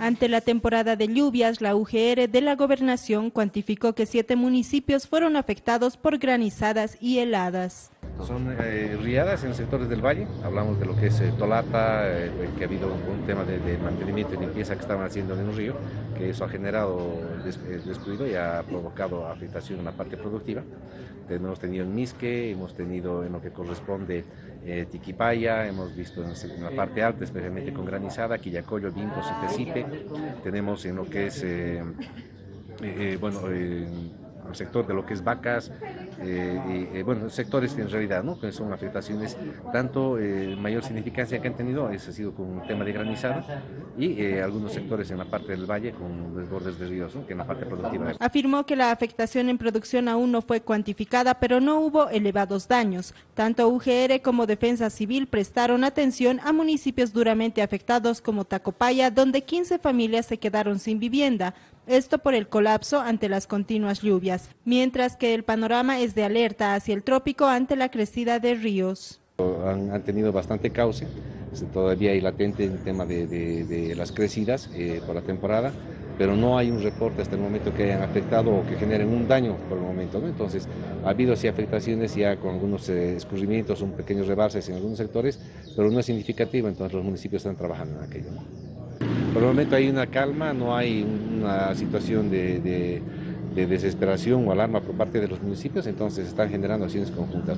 Ante la temporada de lluvias, la UGR de la Gobernación cuantificó que siete municipios fueron afectados por granizadas y heladas. Son eh, riadas en sectores del valle, hablamos de lo que es eh, Tolata, eh, que ha habido un, tema de, mantenimiento y limpieza que estaban haciendo en un río, que eso ha generado descuido y ha provocado afectación en la parte productiva. Hemos tenido en Misque, hemos tenido en lo que corresponde Tiquipaya, hemos visto en, la parte alta, especialmente con granizada, Quillacoyo, Vincos y Tecipe, tenemos en lo que es, bueno, el sector de lo que es vacas, eh, eh, bueno, sectores en realidad, ¿no? que son afectaciones, tanto eh, mayor significancia que han tenido, ese ha sido con un tema de granizada, y algunos sectores en la parte del valle con desbordes de ríos, que en la parte productiva. Afirmó que la afectación en producción aún no fue cuantificada, pero no hubo elevados daños. Tanto UGR como Defensa Civil prestaron atención a municipios duramente afectados como Tacopaya, donde 15 familias se quedaron sin vivienda, esto por el colapso ante las continuas lluvias, mientras que el panorama es de alerta hacia el trópico ante la crecida de ríos. Han, tenido bastante cauce, todavía hay latente el tema de, las crecidas eh, por la temporada, pero no hay un reporte hasta el momento que hayan afectado o que generen un daño por el momento. Entonces, ha habido sí afectaciones ya con algunos eh, escurrimientos, un pequeños rebases en algunos sectores, pero no es significativo, entonces los municipios están trabajando en aquello. Por el momento hay una calma, no hay una situación de, desesperación o alarma por parte de los municipios, entonces están generando acciones conjuntas.